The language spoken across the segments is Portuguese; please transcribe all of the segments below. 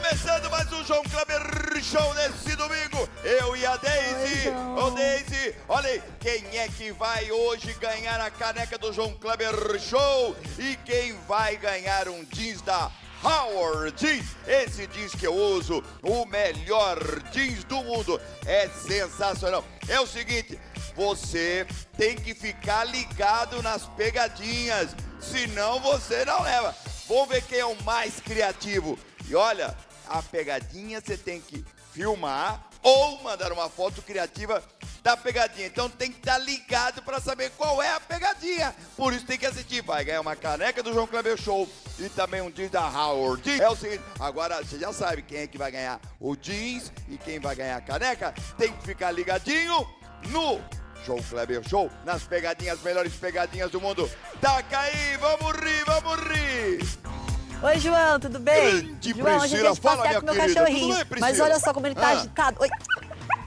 Começando mais um João Kleber Show nesse domingo. Eu e a Daisy. Ô Daisy, olha aí, quem é que vai hoje ganhar a caneca do João Kleber Show? E quem vai ganhar um jeans da Howard Jeans. Esse jeans que eu uso, o melhor jeans do mundo. É sensacional. É o seguinte, você tem que ficar ligado nas pegadinhas, senão você não leva. Vamos ver quem é o mais criativo. E olha, a pegadinha você tem que filmar ou mandar uma foto criativa da pegadinha. Então tem que estar ligado para saber qual é a pegadinha. Por isso tem que assistir. Vai ganhar uma caneca do João Kleber Show e também um jeans da Howard. É o seguinte, agora você já sabe quem é que vai ganhar o jeans e quem vai ganhar a caneca. Tem que ficar ligadinho no João Kleber Show, nas pegadinhas, melhores pegadinhas do mundo. Taca aí, vamos rir, vamos rir! Oi, João, tudo bem? Grande João, hoje a gente Priscila, fala, passear com meu minha querida. cachorrinho. Bem? Mas olha só como ele tá Ah. agitado. Oi.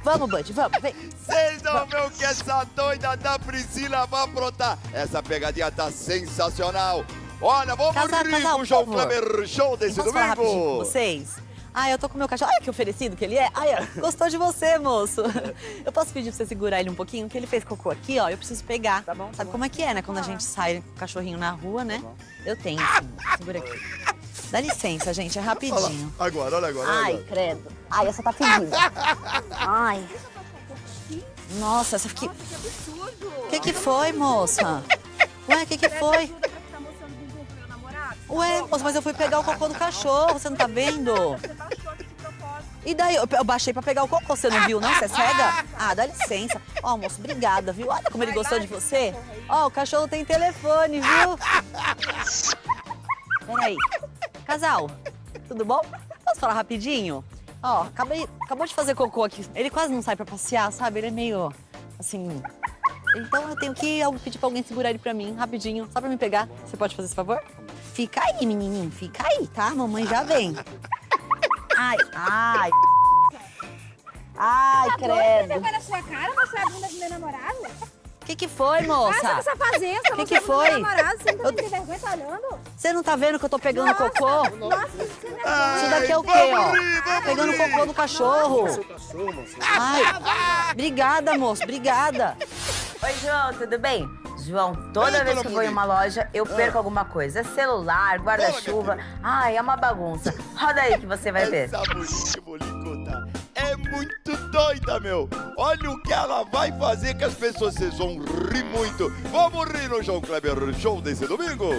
Vamos, Bud, vamos, vem. Vocês não vê o que essa doida da Priscila vai aprontar. Essa pegadinha tá sensacional. Olha, vamos Casal, rir casal, com o João. Kleber Show desse domingo. vocês? Ah, eu tô com meu cachorro. Olha que oferecido que ele é. Ai, gostou de você, moço. Eu posso pedir pra você segurar ele um pouquinho? Que ele fez cocô aqui, ó. Eu preciso pegar. Tá bom, tá Sabe bom. como é que é, né? Quando a gente sai com o cachorrinho na rua, né? Eu tenho, sim. Segura aqui. Dá licença, gente. É Olha rapidinho. agora, olha agora, olha Ai, agora. credo. Ai, essa tá fedida. Ai. Nossa, essa aqui. Que absurdo! O que que foi, moça? Ué, o que que foi? Ué, moça, mas eu fui pegar o cocô do cachorro, você não tá vendo? E daí, eu, baixei pra pegar o cocô, você não viu, não? Você é cega? Ah, dá licença. Ó, moço, obrigada, viu? Olha como ele gostou de você. Ó, o cachorro tem telefone, viu? Peraí. Casal, tudo bom? Posso falar rapidinho? Ó, acabei, acabou de fazer cocô aqui. Ele quase não sai pra passear, sabe? Ele é meio, assim... Então eu tenho que pedir pra alguém segurar ele pra mim, rapidinho, só pra me pegar. Você pode fazer esse favor? Fica aí, menininho, fica aí, tá? Mamãe já vem. Ai, ai. Ai, Você credo. vergonha na sua cara mostrar a bunda do meu namorado? O que que foi, Ah, você moça? tá fazendo? Que que foi? Namorado, você não Eu- tem vergonha, tá olhando? Você não tá vendo que eu tô pegando cocô? Nossa, você é Ai, Isso daqui é o quê, ó? Pegando rir. cocô do cachorro. moço. Ai, obrigada, moço, obrigada. Oi, João, tudo bem? João, toda Ei, vez que eu vou em uma loja, eu perco alguma coisa. Celular, guarda-chuva. Ai, é uma bagunça. Roda aí que você vai ver. Essa que contar é muito doida, meu. Olha o que ela vai fazer que as pessoas vocês vão rir muito. Vamos rir no João Kleber Show desse domingo?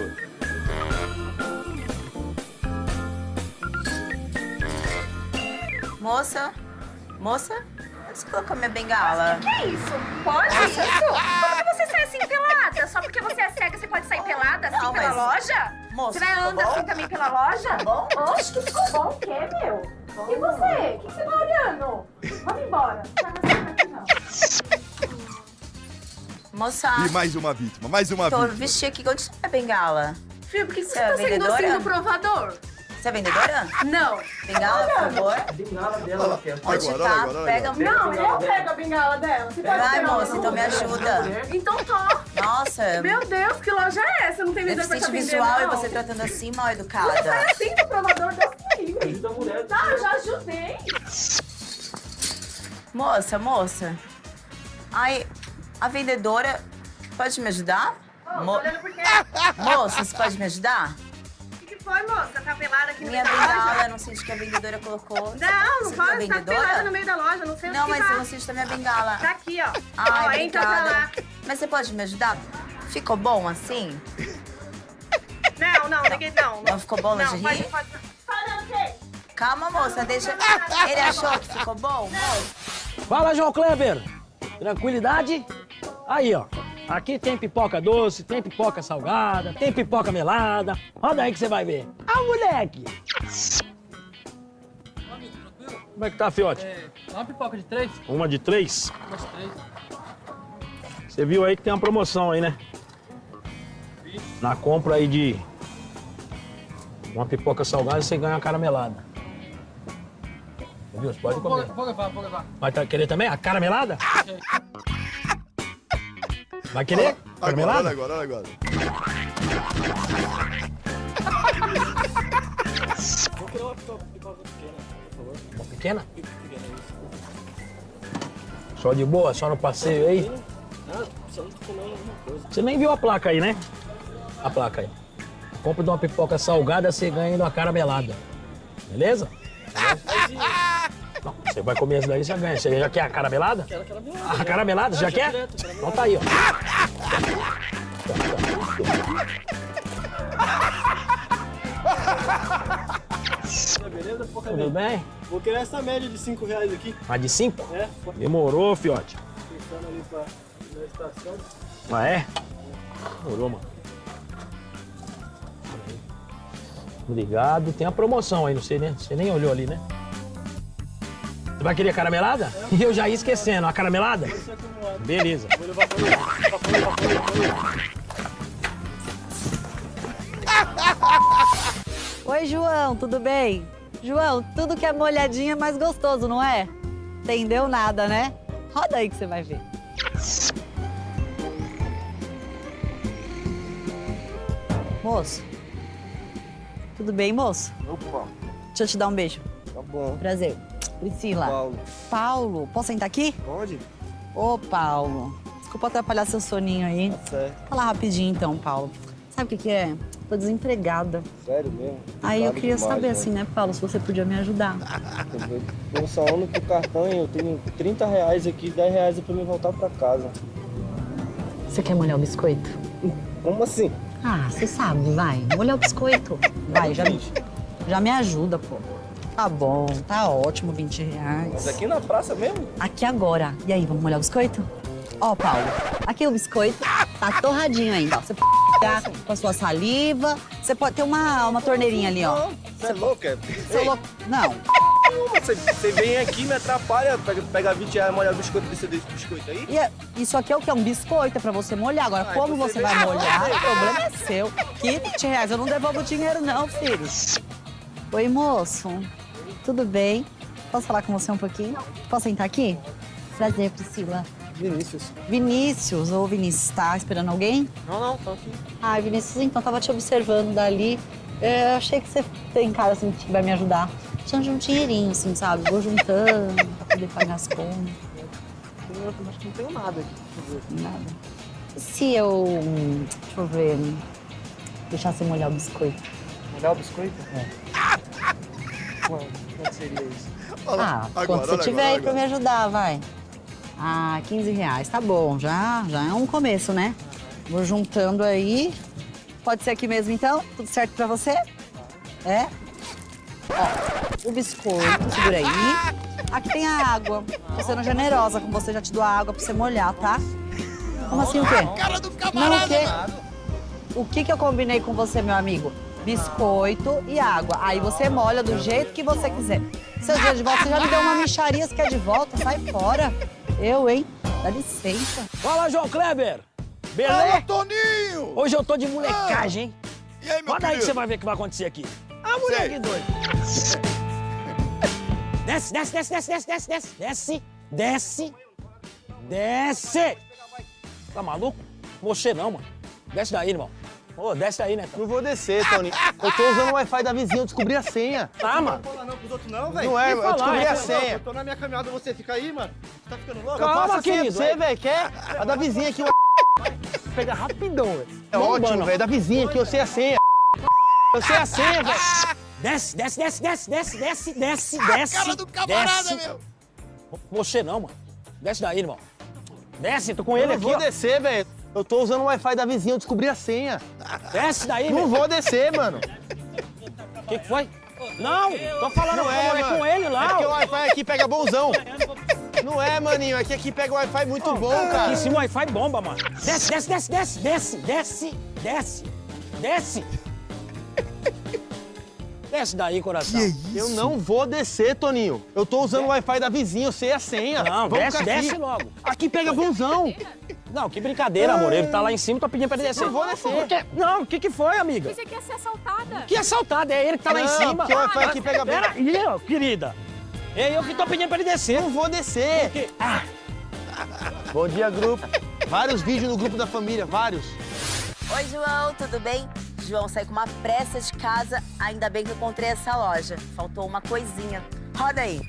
Moça, moça, você colocou minha bengala? Que é isso? Pode isso? Pelada? Só porque você é cega, você pode sair pelada assim Não, pela mas- loja? Moça, Você vai ficou andar bom? assim também pela loja? bom? Oxe, que ficou bom o quê, meu? E você? O que você tá olhando? Vamos embora. Não tá não. Moça, E mais uma vítima, mais uma tô vítima. vesti aqui. Onde está minha bengala? Filho, por que Você é vendedora? provador? Você é vendedora? Não. Bengala, por favor. Bengala dela, ela quer. Onde Agora, tá? agora, Pega. agora. Não, eu pego a bengala dela. Você pode Vai, moça, então me ajuda. Então tá. Nossa, Meu Deus, que loja é essa? Não tem vendedor pra deficiente vender, visual e não. você tratando assim, mal educada. assim do provador, Deus me livre. Ajuda a mulher. Tá, eu já ajudei. Moça, moça. Ai, a vendedora pode me ajudar? Ô, Mo- tô olhando por quê? Moça, você pode me ajudar? O foi, moça? Tá pelada aqui no Minha meio da loja? bengala, não sei onde que a vendedora colocou. Não, não pode. é Tá pelada no meio da loja, não sei Não, mas que eu tá. não sei onde tá minha bengala. Tá aqui, ó. Ai, ó, entra pra obrigada. lá. Mas você pode me ajudar? Ficou bom assim? Não, não, ninguém não. Não ficou bom, Não, lingerie? pode, pode. Tá olhando o quê? Calma, moça, deixa... Ele achou que ficou bom? Fala, João Kleber! Tranquilidade? Aí, ó. Aqui tem pipoca doce, tem pipoca salgada, tem pipoca melada. Roda aí que você vai ver. Ah, moleque! Como é que tá, fiote? É, uma pipoca de três? Uma de três? Uma de três. Você viu aí que tem uma promoção aí, né? Na compra aí de uma pipoca salgada, você ganha uma caramelada. Viu? Você pode comer. vou levar, vou levar. Vai tá- querer também a caramelada? Vai querer? Olha agora, Caramelada? olha agora, olha agora. Vou querer uma pipoca pequena, por favor. Uma pequena? Só de boa, só no passeio aí? Ah, precisando de comer alguma coisa. Você nem viu a placa aí, né? A placa aí. Compra de uma pipoca salgada, você ganha ainda uma caramelada. Beleza? Não, você vai comer essa daí, você ganha. Você já quer a caramelada? Quero aquela minha. A caramelada, você já quer? direto, Então tá aí, ó. Beleza, Tudo bem? Vou querer essa média de 5 reais aqui. A de cinco? É, Demorou, fiote. pensando ali pra na estação. Ah, é? Demorou, mano. Obrigado. Tem a promoção aí, não sei, né? Você nem olhou ali, né? Você vai querer caramelada? E eu já ia esquecendo. A caramelada? Beleza. Oi, João, tudo bem? João, tudo que é molhadinho é mais gostoso, não é? Entendeu nada, né? Roda aí que você vai ver. Moço. Tudo bem, moço? Opa, Deixa eu te dar um beijo. tá bom. Prazer. Priscila. Paulo, Paulo, posso sentar aqui? pode? Ô, Paulo. Desculpa atrapalhar seu soninho aí. Tá certo. Fala rapidinho então, Paulo. Sabe o que, que é? Tô desempregada. Sério mesmo? Aí eu queria demais, saber, né? assim, né, Paulo, se você podia me ajudar. Tô só teu cartão e eu tenho 30 reais aqui, 10 reais é pra me voltar pra casa. Você quer molhar o biscoito? Como assim? Ah, você sabe, vai. Molhar o biscoito. Vai, já, já me ajuda, pô. Tá bom, tá ótimo, 20 reais. Mas aqui na praça mesmo? Aqui agora. E aí, vamos molhar o biscoito? Ó, Paulo, aqui o biscoito tá torradinho ainda. Você pode pegar com a sua saliva. Você pode ter uma, uma torneirinha ali, ó. Você é louco, é? Seu Ei, lo- Não, Você, você vem aqui, me atrapalha, pega, pega 20 reais, molha o biscoito desse, desse biscoito aí. E é- isso aqui é o que? É um biscoito, é pra você molhar. Agora, Ah, como então você você vai molhar, o problema é seu. Que 20 reais, eu não devolvo o dinheiro não, filho. Oi, moço. Tudo bem? Posso falar com você um pouquinho? Posso sentar aqui? Prazer, Priscila. Vinícius. Vinícius, ou Vinícius, tá esperando alguém? Não, não, tô aqui. Ai, Vinícius, então, tava te observando dali. Eu achei que você tem cara, assim, que vai me ajudar. Precisando de um dinheirinho, assim, sabe? Vou juntando pra poder pagar as contas. Eu acho que não tenho nada aqui. Nada. E se eu. hum, Deixa eu ver. hum, Deixar você molhar o biscoito? Molhar o biscoito? É. Quanto, quanto seria isso? ah, quando você tiver aí pra me ajudar, vai. Ah, 15 reais, tá bom. Já, já é um começo, né? Vou juntando aí. Pode ser aqui mesmo, então? Tudo certo pra você? É? Ó, o biscoito, segura aí. Aqui tem a água. Tô sendo generosa com você, já te dou a água pra você molhar, tá? Como assim o quê? Não, o quê? O que, que eu combinei com você, meu amigo? Biscoito e água. Aí você molha do jeito que você quiser. Seu dia de volta, você já me deu uma micharia, você quer de volta? Sai fora. Eu, hein? Dá licença. Fala, João Kleber! Fala, Beleza? Toninho! Hoje eu tô de molecagem, hein? E aí, meu Roda aí que você vai ver o que vai acontecer aqui. Ah, moleque doido. Desce, desce, desce, desce, desce, desce, desce, desce, desce, desce. Tá maluco? Você não, mano. Desce daí, irmão. Ô, desce daí, né? Não vou descer, Tony. Eu tô usando o Wi-Fi da vizinha, eu descobri a senha. Tá, mano. Não fala não pros outros não, velho. Não é, eu falar, descobri é a senha. Eu tô na minha caminhada, você fica aí, mano. Você tá ficando louco? Calma, Eu passo a senha pra querido, você, é. velho. Quer? A da vizinha aqui. Pega rapidão, velho. É ótimo, velho. Da vizinha aqui, eu sei a senha. Eu sei a senha, velho. Desce, desce, desce, desce, desce, desce, desce, desce. Cara do camarada, desce. meu! Você não, mano. Desce daí, irmão. Desce, tô com Eu ele aqui, vou ó. descer, velho. Eu tô usando o Wi-Fi da vizinha, eu descobri a senha. Desce daí, Não meu. vou descer, mano. O que, que foi? Não, tô falando Não com, é, é com ele É lá. porque o ó. Wi-Fi aqui pega bonzão. Não é, maninho. É que aqui pega o Wi-Fi muito bom, Aqui cara. em cima o Wi-Fi bomba, mano. Desce, desce, desce, desce, desce, desce, desce, desce. Desce daí, coração. Eu não vou descer, Toninho. Eu tô usando o Wi-Fi da vizinha, eu sei a senha. Não, Vamos desce, aqui. desce logo. Aqui pega bonzão. Não, que brincadeira, amor. Ele tá lá em cima, tô pedindo pra ele descer. Não vou descer. Por quê? Não, o que que foi, amiga? Você quer ser assaltada? Que assaltado, é ele que tá lá em Não, cima. porque o Wi-Fi aqui pega bem. Pera aí, ó, querida. É eu que tô pedindo pra ele descer. Não vou descer. Que- Ah, Bom dia, grupo. Vários vídeos no grupo da família, vários. Oi, João, tudo bem? João, saí com uma pressa de casa, ainda bem que eu encontrei essa loja. Faltou uma coisinha. Roda aí.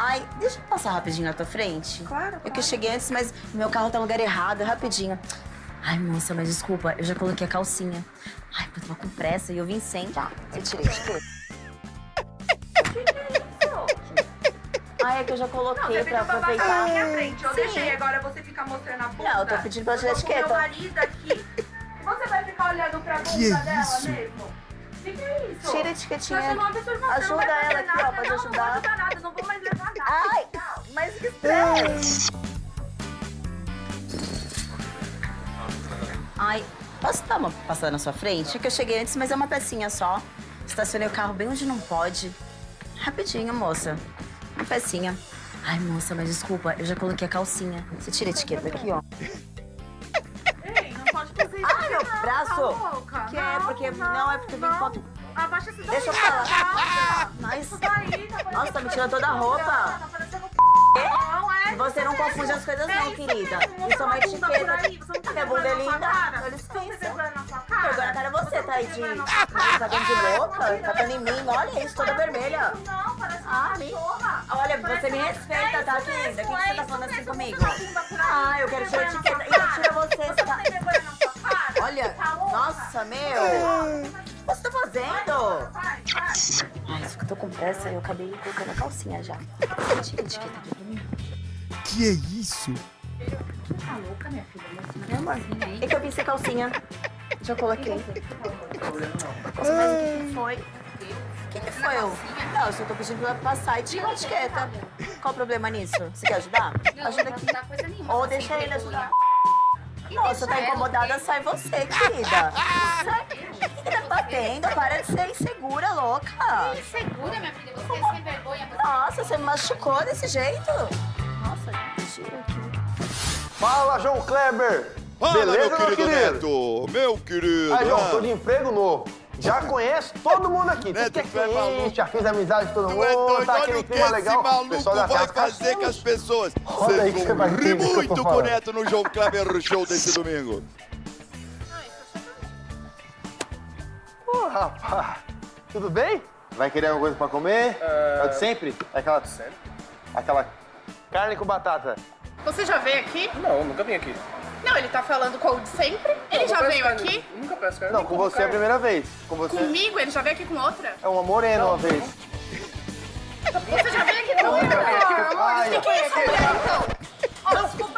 Ai, deixa eu passar rapidinho na tua frente. Claro, É que eu cheguei antes, mas meu carro tá no lugar errado, rapidinho. Ai, moça, mas desculpa, eu já coloquei a calcinha. Ai, eu tava com pressa e eu vim sem. Já, eu tirei, tirei. Ai, é que eu já Não, coloquei você pra pra aproveitar. na minha frente. Eu Sim. deixei agora você ficar mostrando a bunda. Não, eu tô pedindo pela Eu tô com etiqueta. meu marido aqui. Você vai ficar olhando pra bunda Que é dela isso? mesmo? O que, que é isso? Tira a Você etiquetinha. não Ajuda ela aqui, ó, pode não, ajudar. Não vou ajudar nada, não vou mais levar. Ai, mas que estresse. Ai, posso dar uma passada na sua frente? É que eu cheguei antes, mas é uma pecinha só. Estacionei o carro bem onde não pode. Rapidinho, moça. Uma pecinha. Ai, moça, mas desculpa, eu já coloquei a calcinha. Você tira a etiqueta aqui, ó. Ei, não pode fazer isso. Ai, meu não, braço. Tá louca? Que é? Porque- não, é porque não. com- Abaixa esse Deixa eu falar. abaixa. Mas Isso daí, tá parecendo Nossa, tá me tirando toda a roupa. Tá parecendo Não é você não isso confunde as coisas É não, isso querida. Isso é uma etiqueta. tá Minha bunda é linda. vergonha na sua cara? É você, tá aí de... Tá de louca? Tá dando em mim? Olha isso, toda vermelha. Não, parece Ah, uma me- cachorra. Olha, você me respeita, É tá, isso querida? O que é você tá isso falando assim comigo? Ah, eu quero tirar etiqueta. Ih, cara? tira você, tá-? Olha, Tá nossa, meu. O que você tá fazendo? Vai, vai. Ai, eu tô com pressa, eu acabei colocando a calcinha já. Tira a etiqueta aqui pra mim. Que é isso? Meu amor, é que eu vi sem calcinha. Já coloquei. Nossa, mas o que que foi? O que que foi? Eu? Não, eu só tô pedindo pra passar e tirar a etiqueta. Qual o problema nisso? Você quer ajudar? Ajuda aqui. Ou deixa ele ajudar. Nossa, tá incomodada, sai você, querida. Sai. O que batendo? Para de ser insegura, louca. Segura, minha filha, você é sem vergonha. Nossa, você me machucou desse jeito? Nossa, tira aqui. Fala, João Kleber! Fala, Beleza, meu querido Neto! Meu querido! Aí, João, tô de emprego novo. Já conheço todo mundo aqui. Neto, que tu é é cliente, já fiz amizade com todo Tu é mundo, doido, tá olha o que esse legal. maluco vai fazer com as pessoas. Roda aí que você vai Vocês vão rir que muito com o. Neto no João Kleber Show desse domingo. Rapaz, tudo bem? Vai querer alguma coisa pra comer? É o de sempre? Aquela... Aquela carne com batata. Você já veio aqui? Não, nunca vim aqui. Não, ele tá falando com o de sempre. Ele Não, já peço veio carne. aqui? Nunca peço carne. Não, com você é a carne. primeira vez. Com você Comigo? Ele já veio aqui com outra? é uma morena uma vez. Você já veio aqui com outra? Ai, O que é essa mulher, então? Ó, desculpa,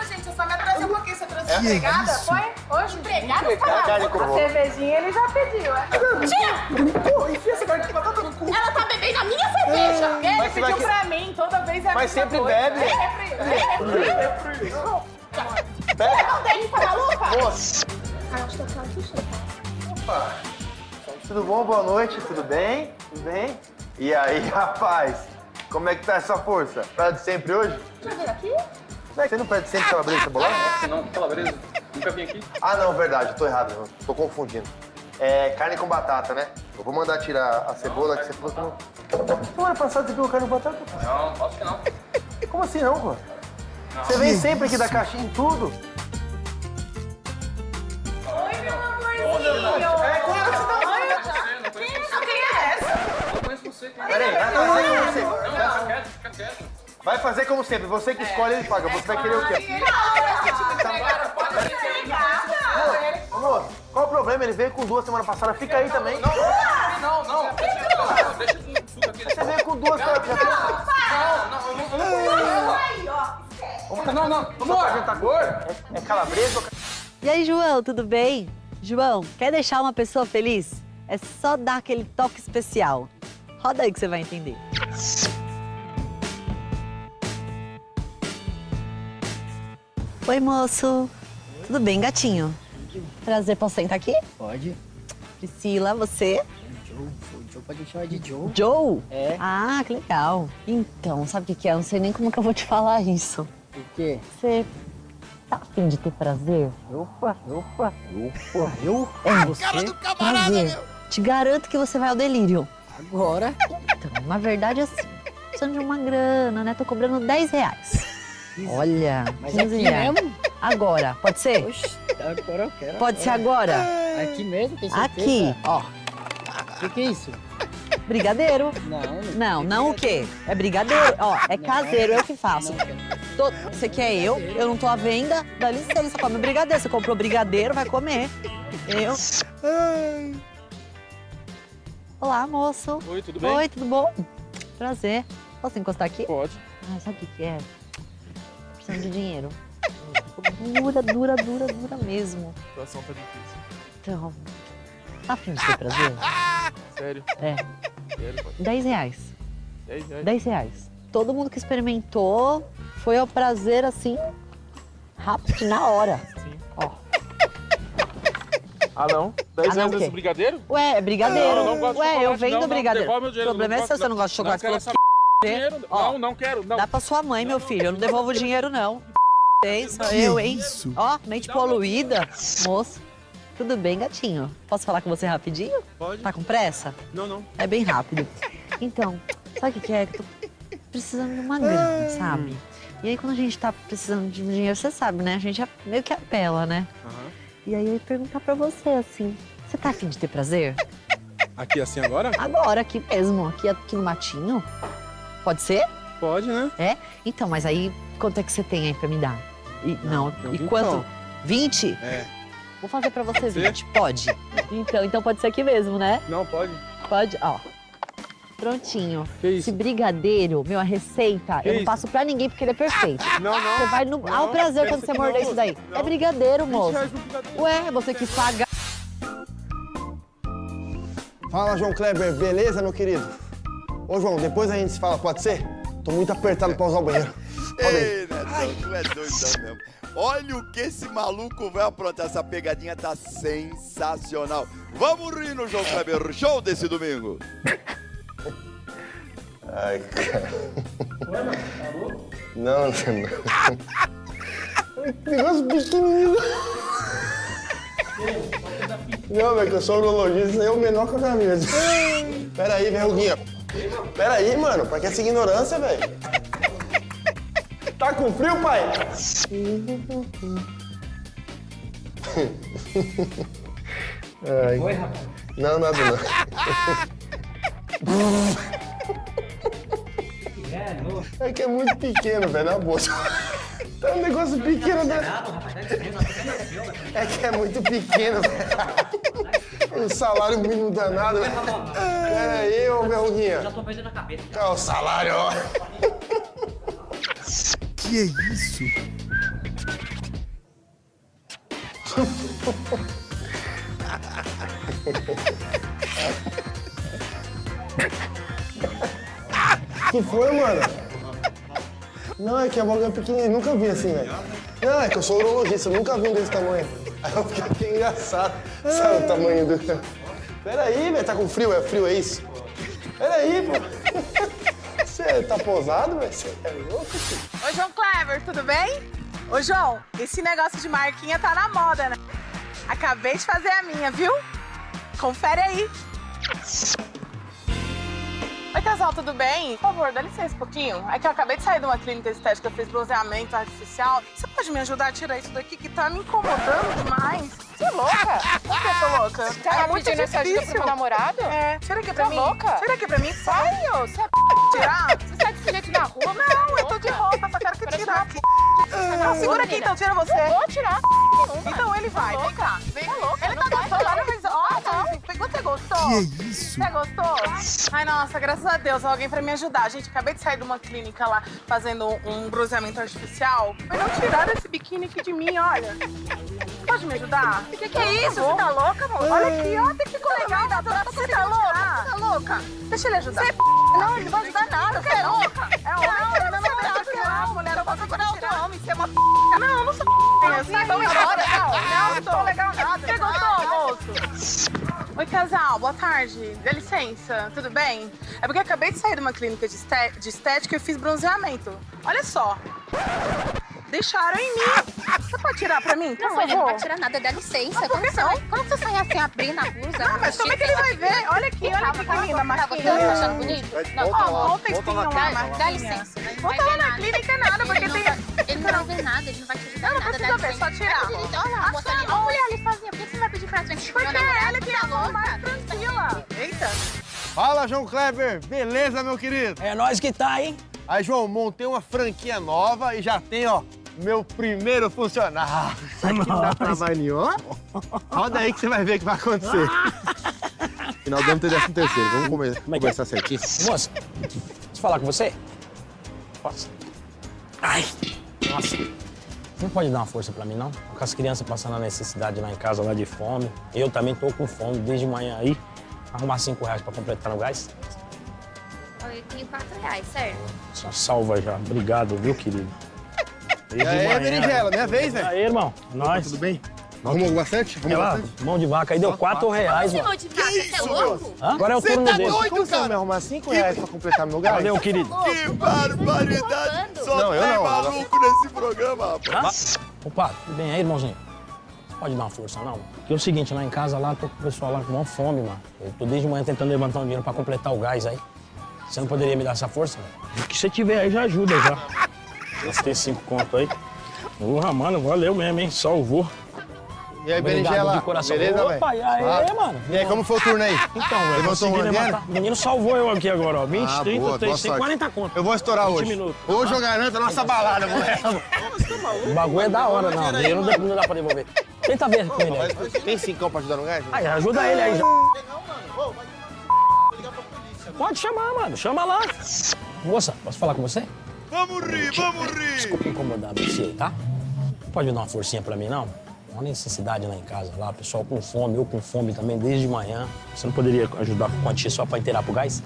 É empregada? isso? Foi? Hoje? Empregada? a carne com A cervejinha ele já pediu, é? Tia! Pô, enfia essa carne de batata no cu. Ela tá bebendo a minha cerveja. Ele Mas você pediu que- pra mim, toda vez é a Mas mesma sempre coisa. bebe. Sempre. Pega. Não tem, tá maluca? Moça. Opa. Tudo bom? Boa noite, tudo bem? Tudo bem? E aí, rapaz? Como é que tá essa força? Praia de sempre hoje? Já veio aqui? Você não pede sempre calabresa cebolão? Não, calabresa. Nunca vim aqui. Ah, não, verdade, tô errado, eu tô confundindo. É carne com batata, né? Eu vou mandar tirar a cebola que você falou que não. Semana passada você pegou carne com batata? Não, acho que não. Como assim não, pô? Você vem sempre aqui da caixinha em tudo. Oi, meu amorzinho. É, como é que você tá? Não conheço você. Quem é essa? Não conheço você. É? Peraí, vai como Não, quieto, fica quieto. Vai fazer como sempre, você que escolhe, ele paga. Você vai querer o quê? Amor, qual o problema? Ele veio com duas semana passada, fica aí também. Não, não. Deixa, deixa com tudo aqui. Você veio com duas semana passada. Não, não, eu não, não. Não, não, amor, amor. É calabresa ou E aí, João, tudo bem? João, quer deixar uma pessoa feliz? É só dar aquele toque especial. Roda aí que você vai entender. Oi, moço. Tudo bem, gatinho? Prazer, posso sentar aqui? Pode. Priscila, você? Joe, Joe pode chamar de Joe. Joe? É. Ah, que legal. Então, sabe o que que é? Eu não sei nem como que eu vou te falar isso. O quê? Você tá afim de ter prazer? Opa, opa, opa. Eu? É, Você? prazer. Te garanto que você vai ao delírio. Agora? Então, na verdade, assim, precisando de uma grana, né? Tô cobrando 10 reais. Olha, Mas 15 aqui reais. mesmo? Agora, pode ser? Agora eu quero. Pode ser agora? Aqui mesmo, tem certeza? Aqui, ó. O que, que é isso? Brigadeiro. Não, Não, não o quê? É brigadeiro. Ó, é caseiro, eu que faço. Tô- Você quer eu? Eu não tô à venda. Dá licença, come brigadeiro. Você comprou brigadeiro, vai comer. Eu. Olá, moço. Oi, tudo bem? Oi, tudo bom? Prazer. Posso encostar aqui? Pode. Ah, sabe o que que é? Precisando de dinheiro. Dura, dura, dura, dura mesmo. A situação tá difícil. Então, tá afim de ter prazer? Sério? É. Sério, pode. 10 reais. 10 reais? 10 reais. Todo mundo que experimentou foi ao prazer assim, rápido, na hora. Ó. Ah, não? 10 Ah, reais o quê? esse brigadeiro? Ué, é brigadeiro. Não, eu não Ué, eu vendo não, brigadeiro. O problema é gosto, você não gosta de chocolate. Dinheiro. Ó, Não, não quero, não. Dá pra sua mãe, meu filho. Eu não devolvo o dinheiro, não. Tem, sou eu, hein? Ó, mente poluída. Moço, tudo bem, gatinho? Posso falar com você rapidinho? Pode. Tá com pressa? Não, não. É bem rápido. Então, sabe o que que é? Que eu tô precisando de uma grana, sabe? E aí, quando a gente tá precisando de dinheiro, você sabe, né? A gente meio que apela, né? Aham. E aí, eu ia perguntar pra você, assim, você tá afim de ter prazer? Aqui assim agora? Agora, aqui mesmo, aqui, aqui no matinho. Pode ser? Pode, né? É? Então, mas aí, quanto é que você tem aí pra me dar? E, não, tem um e quanto? 20? É. Vou fazer pra você Pode ser? 20. Pode. Então, então pode ser aqui mesmo, né? Não, pode. Pode, ó. Prontinho. Que isso? Esse brigadeiro, meu, a receita, Que eu não isso? passo pra ninguém porque ele é perfeito. Não, não. Você vai no. Não, Ao prazer quando você morder não, isso daí. não. É brigadeiro, 20 moço. brigadeiro. Ué, você que paga. Fala, João Kleber, beleza, meu querido? Ô, João, depois a gente se fala, pode ser? Tô muito apertado pra usar o banheiro. Ei, Netão, tu é doidão mesmo. Olha o que esse maluco vai aprontar. Essa pegadinha tá sensacional. Vamos rir no João Kleber Show desse domingo. Ai, cara. Não, não. Que negócio pequenininho. Não, velho, que eu sou urologista, isso aí é o menor que eu já vi. Pera aí, verruguinha. Pera aí, mano, pra que essa ignorância, velho? Tá com frio, pai? Ai. Oi, rapaz. Não, nada não. É. É que é muito pequeno, velho, na bolsa. Tá um negócio pequeno, né? É que é muito pequeno, velho. O salário mínimo danado. Pera aí, ô verruguinha. Já tô perdendo a cabeça. Olha o salário, ó. Que é isso? que foi, mano? Não, é que a boca é pequenininha, nunca vi assim, velho. Não, é que eu sou urologista, eu nunca vi um desse tamanho. Aí eu fiquei aqui engraçado. Sabe o tamanho do... Pera aí, velho, tá com frio? É frio, é isso? Pera aí, pô. Você tá posado, velho? Você é louco, filho? Oi, João Clever, tudo bem? Ô, João, esse negócio de marquinha tá na moda, né? Acabei de fazer a minha, viu? Confere aí. Oi, casal, tudo bem? Por favor, dá licença um pouquinho. É que eu acabei de sair de uma clínica estética, fiz bronzeamento artificial. Você pode me ajudar a tirar isso daqui que tá me incomodando demais? Você é louca? Por que eu tô louca? Você tá pedindo essa ajuda pro meu namorado? É, tira aqui pra Tá mim. louca? Tira aqui pra mim, sai. Ô, você é Tirar? Você sai desse jeito na rua? Não, é eu tô de roupa, só quero que Parece tirar. Não, Não, segura aqui então, tira você. Não vou tirar. Então ele vai, vem cá. Vem Tá louca? Ele tá gostando, Você gostou? Que é isso? Você gostou? Ai, nossa, graças a Deus, alguém pra me ajudar. Gente, acabei de sair de uma clínica lá fazendo um bronzeamento artificial. Mas não tiraram esse biquíni aqui de mim, olha. Pode me ajudar? O que, que é isso? Você tá louca, amor? Olha aqui, ó, tem que ficou legal. Você tá louca? Você tá louca? Deixa ele ajudar. Você Não, ele não vai ajudar nada. Você é louca? É homem? Não, ele não vai ajudar. Não, mulher, eu vou segurar outro homem. Você é uma Não, não sou Sai, vamos embora. Não, não tô legal nada. Você gostou, moço? Oi, casal, boa tarde. Dá licença, tudo bem? É porque eu acabei de sair de uma clínica de, esté- de estética e eu fiz bronzeamento. Olha só. Deixaram em mim. Você pode tirar pra mim, por Não, favor? ele não vai tirar nada, dá licença. Por você, não? quando você sai assim, abrindo a blusa... Não, mas como é que ele vai ver? Olha aqui, olha aqui que linda a marquinha. você tá achando bonito? Não, volta Ó, lá, volta volta lá, Dá, licença. Não Volta lá na nada. clínica nada, porque Ele não tem... vai- Ele não vai ver nada, ele não vai te ajudar não nada. preciso dá ver, só tirar. Olha, olha lá. Olha ali sozinha. Por que você Porque que é Tá mais tranquila. Eita. Fala, João Kleber. Beleza, meu querido? É nós que tá, hein? Aí, João, montei uma franquia nova e já tem, ó, meu primeiro funcionário. Isso aqui dá trabalho nenhum, ó. Roda aí que você vai ver o que vai acontecer. Final do ano tem décimo terceiro. Vamos come começar certinho. Moça, deixa eu falar com você? Posso? Ai, nossa. Não pode dar uma força pra mim, não? Com as crianças passando a necessidade lá em casa, lá de fome. Eu também tô com fome desde manhã aí. Arrumar cinco reais pra completar no gás. Eu tenho quatro reais, certo? Só salva já. Obrigado, viu, querido? E aí, berinjela, minha vez, velho? Aí, irmão. Nós. Tudo bem? Arrumou bastante? Olha Arrumou lá, bastante? mão de vaca aí deu quatro reais, Você mano. não de vaca, você é louco? Hã? Agora é o Você turno tá dele. doido, Como você vai me arrumar cinco reais pra completar meu gás? Valeu, querido. Que barbaridade! Só Não, eu tem não. maluco nesse programa, rapaz. Opa, tudo bem aí, irmãozinho? Pode dar uma força, não? Porque é o seguinte, lá em casa, lá, tô com o pessoal lá com maior fome, mano. Eu tô desde manhã tentando levantar um dinheiro pra completar o gás aí. Você não poderia me dar essa força, velho? O que você tiver aí já ajuda, já. Gastei cinco conto aí. Porra, mano, valeu mesmo, hein? Salvou. E aí, berinjela? de coração. Beleza, velho? Opa, e aí, Ah. mano? E aí, como foi o turno aí? Então, velho, grana? levantar. O menino salvou eu aqui agora, ó. 20, Ah, 30, boa, 30, boa sorte. 40 conto. Eu vou estourar 20 hoje. minutos. Hoje eu garanto a nossa balada, moleque. O bagulho é da hora, não. Dinheiro não dá, não dá pra devolver. Tenta ver com ele aí. Tem cincão pra ajudar no gás? Aí, ajuda ele aí já. Pode chamar, mano. Chama lá. Moça, posso falar com você? Vamos rir, vamos rir! Desculpa incomodar você, tá? Pode dar uma forcinha pra mim, não? Uma necessidade lá em casa, lá, pessoal com fome, eu com fome também, desde manhã. Você não poderia ajudar com quantia só pra inteirar pro gás?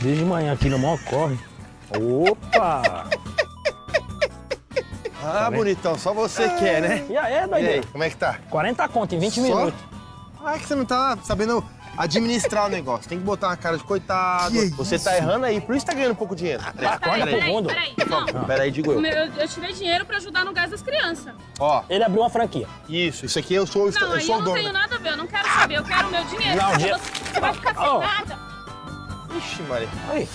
Desde manhã aqui no maior corre. Opa! Ah, bonitão, só você quer, né? E aí, E aí, doideira? como é que tá? 40 conto em 20 Só? minutos. Ah, é que você não tá sabendo administrar o negócio. Tem que botar uma cara de coitado. Que você tá errando aí, por isso tá ganhando pouco dinheiro. Acorda pro mundo. Peraí, não. peraí, digo eu. Eu, eu tirei dinheiro pra ajudar no gás das crianças. Ó, Ele abriu uma franquia. isso, isso aqui eu sou, Não, eu sou eu o não dono. tenho nada a ver, eu não quero saber, eu quero o meu dinheiro. Não, Você- dinheiro- Você vai ficar sem Oh. nada. Ixi, Maria. Aí.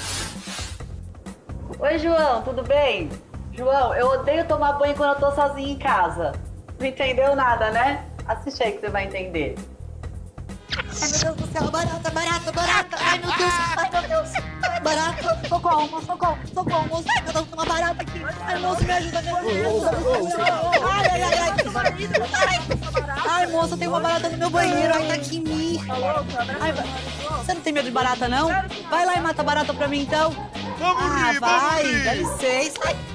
Oi, João, tudo bem? João, eu odeio tomar banho quando eu tô sozinha em casa. Não entendeu nada, né? Assiste aí que você vai entender. Ai, meu Deus do céu, barata, barata, barata. Ai, meu Deus, ai, meu Deus. Barata, socorro, socorro, socorro, moço. Eu tô com uma barata aqui. Ai, moço, me ajuda, me ajuda. Ai, ai, ai, ai. Ai, ai, moça, tem uma barata no meu banheiro. Ai, tá aqui em mim. Ai, você não tem medo de barata, não? Vai lá e mata a barata pra mim, então. Vamos Ah, rir, vai, vamos dá licença. Ai.